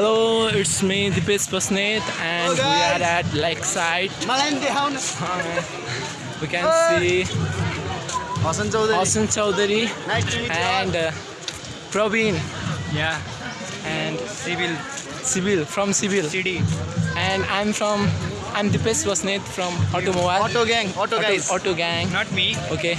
Hello, it's me Dipesh Pasnet and we are at Lakeside. we can see Hassan Chaudhary. Hassan Chowdhury and uh, Praveen. Yeah. And Sibyl. Sibyl from Sibyl. CD. And I'm from I'm Dipesh Pasnet from Automobile. Auto Gang. Auto, Auto guys. Auto Gang. Not me. Okay.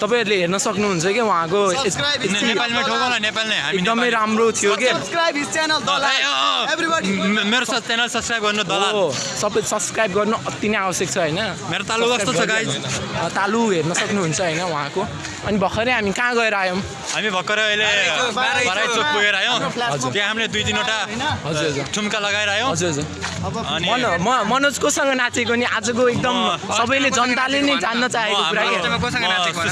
तपाईँहरूले हेर्न सक्नुहुन्छ कि उहाँको एकदमै। राम्रो थियो मेरो सब channel subscribe गर्नु सबै सब्सक्राइब गर्नु अति नै आवश्यक छ होइन मेरो तालु कस्तो छ गाइज तालु हेर्न सक्नुहुन्छ होइन उहाँको अनि भर्खरै हामी कहाँ गएर आयौँ हामी भर्खरै अहिले चोक पुगेर आयौँ। त्यहाँ हामीले दुई तिनवटा हजुर हजुर ठुम्का लगाएर आयौँ हजुर हजुर मन म मनोज कोसँग नाचेको नि आजको एकदम सबैले जनताले नै जान्न चाहेको म कुरा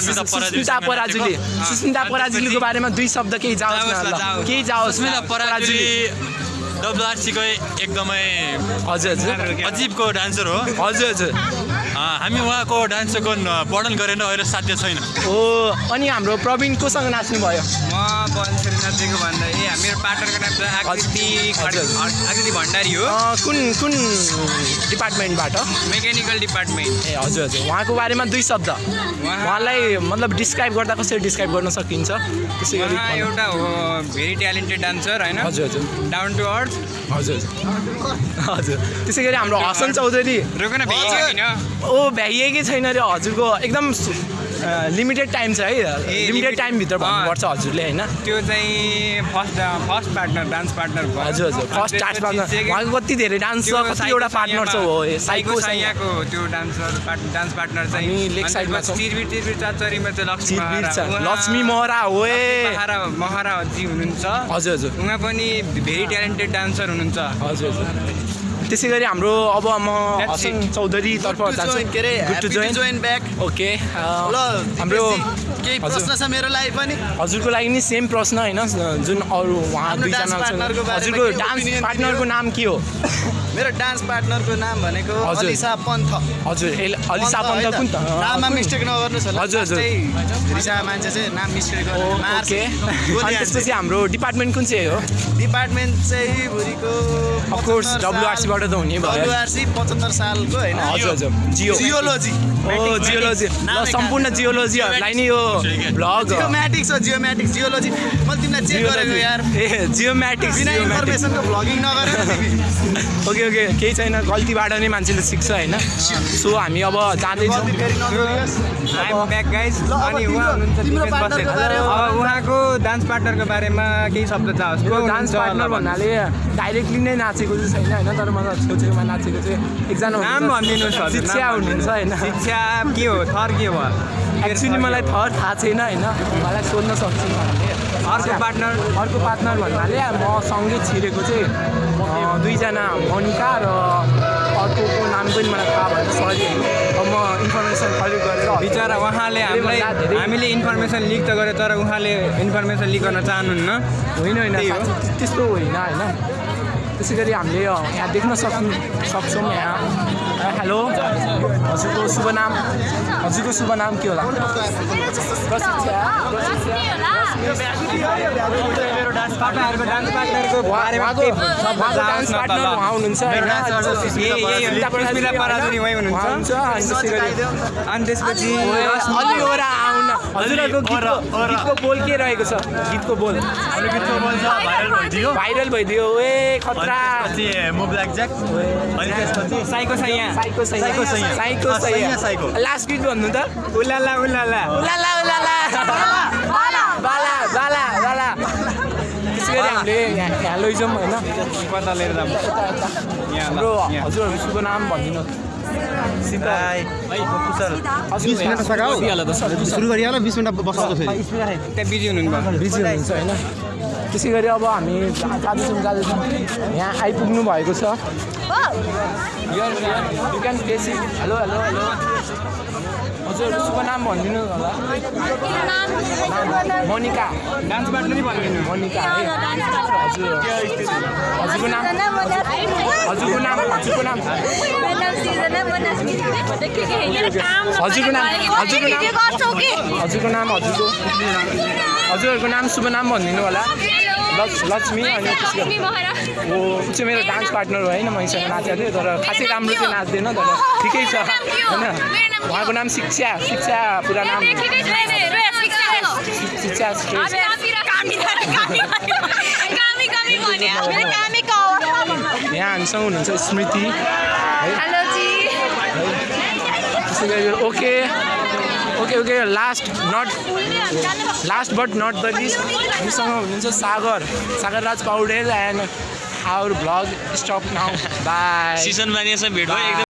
सुस्मिता पराजुली। सुस्मिता पराजुलीको बारेमा दुई शब्द केही जाओस् न। केही जाओस् पराजुली डब्लुआरसीकै एकदमै हजुर हजुर। अजिबको डान्सर हो हजुर हजुर। हामी उहाँको डान्सको न- वर्णन गरेर अहिले साध्य छैन। हो अनि हाम्रो प्रवीण कोसँग नाच्नु भयो म बन्सरी नाचेको भन्दा ए मेरो पार्टनरको नाम चाहिँ आकृति भण्डारी हो। अँ, कुन कुन डिपार्टमेन्टबाट? Mechanical department. ए हजुर हजुर। उहाँको बारेमा दुई शब्द। उहाँलाई मतलब डिस्क्राइब गर्दा कसरी डिस्क्राइब गर्न सकिन्छ? त्यसै गरी एउटा हो भेरी ट्यालेन्टेड डान्सर होइन? हजुर हजुर। डाउन टु अर्थ हजुर हजुर। हजुर। त्यसै गरी हाम्रो हसन चौधरी। रोक न भेटिन्छ किन ओ भ्याइएकै छैन रे हजुरको एकदम लिमिटेड टाइम छ है लिमिटेड टाइमभित्र भन्नुपर्छ हजुरले होइन? त्यो चाहिँ first first partner dance partner हजुर हजुर फर्स्ट त्यसपछि पार्टनर उहाँको कति धेरै डान्स छ कतिवटा पार्टनर छ हो साइको साइको साइया। साइयाको त्यो डान्सर डान्स पार्टनर चाहिँ अनि साइडमा छौँ। चिरबिर चिरबिर चाचरीमा चाहिँ लक्ष्मी लक्ष्मी महरा हो महारा महाराजी हुनुहुन्छ। हजुर हजुर। उहाँ पनि भेरी ट्यालेन्टेड डान्सर हुनुहुन्छ। हजुर हजुर। त्यसै गरी हाम्रो अब म हसन. चौधरीतर्फ जान्छु। ओके हाम्रो केही हजुर। प्रश्न छ मेरो लागि पनि? हजुरको लागि नि सेम प्रश्न होइन? जुन अरू उहाँ दुईजना हजुरको डान्स पार्टनरको? नाम के हो? मेरो डान्स पार्टनरको नाम भनेको। अलिसा पन्थ। हजुर अलिसा पन्थ? कुन त? नाममा? मिस्टेक नगर्नुहोस् होला। हजुर, हजुर। रिसा मान्छे चाहिँ नाम मिस्टेक ओके। अनि त्यसपछि। हाम्रो डिपार्टमेन्ट कुन चाहिँ हो? डिपार्टमेन्ट चाहिँ भुरीको अफकोर्स डब्लुआरसीबाट त हुने भयो। डब्लुआरसी पचहत्तर सालको होइन? हजुर हजुर। जियो जियोलोजी ओ जियोलोजी ल सम्पूर्ण? जियोलोजीहरूलाई नि यो भ्लग जियोम्याटिक्स हो जियोम्याटिक्स जियोलोजी मैले तिमीलाई चेक गरेको यार। ए जियोम्याटिक्स बिना इन्फर्मेसनको भ्लगिङ नगरेर तिमी। ओके ओके केही छैन गल्तीबाट नै मान्छेले सिक्छ होइन? सो हामी अब जाँदैछौँ। अनि उहाँको डान्स पार्टनरको बारेमा केही शब्द चाहोस् डान्स पार्टनर भन्नाले डाइरेक्टली नै नाचेको चाहिँ छैन होइन? तर मलाई छेउछेउमा नाचेको चाहिँ एकजना नाम भनिदिनुहोस् शिक्षा हुनुहुन्छ होइन? शिक्षा के हो? थर के हो एक्चुली मलाई थर थाहा छैन होइन? मलाई सोध्न सक्छु। अर्को पार्टनर अर्को पार्टनर भन्नाले म सँगै छिरेको चाहिँ दुईजना मनिका र अर्कोको नाम पनि मलाई थाहा भएन सरी। अब म इन्फर्मेसन कलेक्ट गरेर बिचरा उहाँले हामीलाई हामीले इन्फर्मेसन लिक त गऱ्यो तर उहाँले इन्फर्मेसन लिक गर्न चाहनुहुन्न। होइन होइन त्यस्तो होइन होइन। त्यसै गरी हामीले यहाँ देख्न सक्नु सक्छौँ यहाँ। हेलो। हजुरको शुभ नाम? हजुरको शुभ नाम के होला? अनि त्यसपछि हजुरहरूको बोल के रहेको छ गीतको बोल गीतको बोल छ भाइरल भइदियो ए खतरा move psycho psycho psycho. Psycho psycho. Last गीत भन्नु त? उलाला उलाला। उलाला उलाला। बाला। बाला बाला बाला। त्यसै गरी हामीले यहाँ यहाँ लैजाउँ होइन। कता लिएर ल, हाम्रो। हजुरहरू शुभ नाम भनिदिनु। सुरु। गरिहाल बिस मिनट बसाउँछ फेरि। त्यहाँ बिजी हुनुहुन्छ बिजी हुनुहुन्छ होइन। त्यसै गरी अब हामी जाँदैछौँ जाँदैछौँ यहाँ आइपुग्नु भएको छ हेलो हेलो हेलो हजुर उसको नाम भनिदिनु होला। मोनिका। डान्स पार्टनर भनिदिनु। मोनिका है। हजुर। हजुरको नाम? हजुरको नाम हजुरको नाम? हजुरको नाम हजुरको नाम? हजुरको नाम हजुरको हजुरहरूको नाम शुभ नाम भनिदिनु होला। लक्ष्मी अनि हो ऊ चाहिँ मेरो डान्स पार्टनर हो होइन मैसँग नाचेको थियो तर खासै राम्रो चाहिँ नाच्दैन तर ठिकै छ। होइन? उहाँको नाम शिक्षा शिक्षा पुरा नाम शिक्षा यहाँ हामीसँग हुनुहुन्छ स्मृति। है। त्यसै गरी okay. Okay okay last not last but not the list हामीसँग हुनुहुन्छ Sagar Sagar Raj Paudel and our vlog stop now bye सिजनमा नि यसो भेट भयो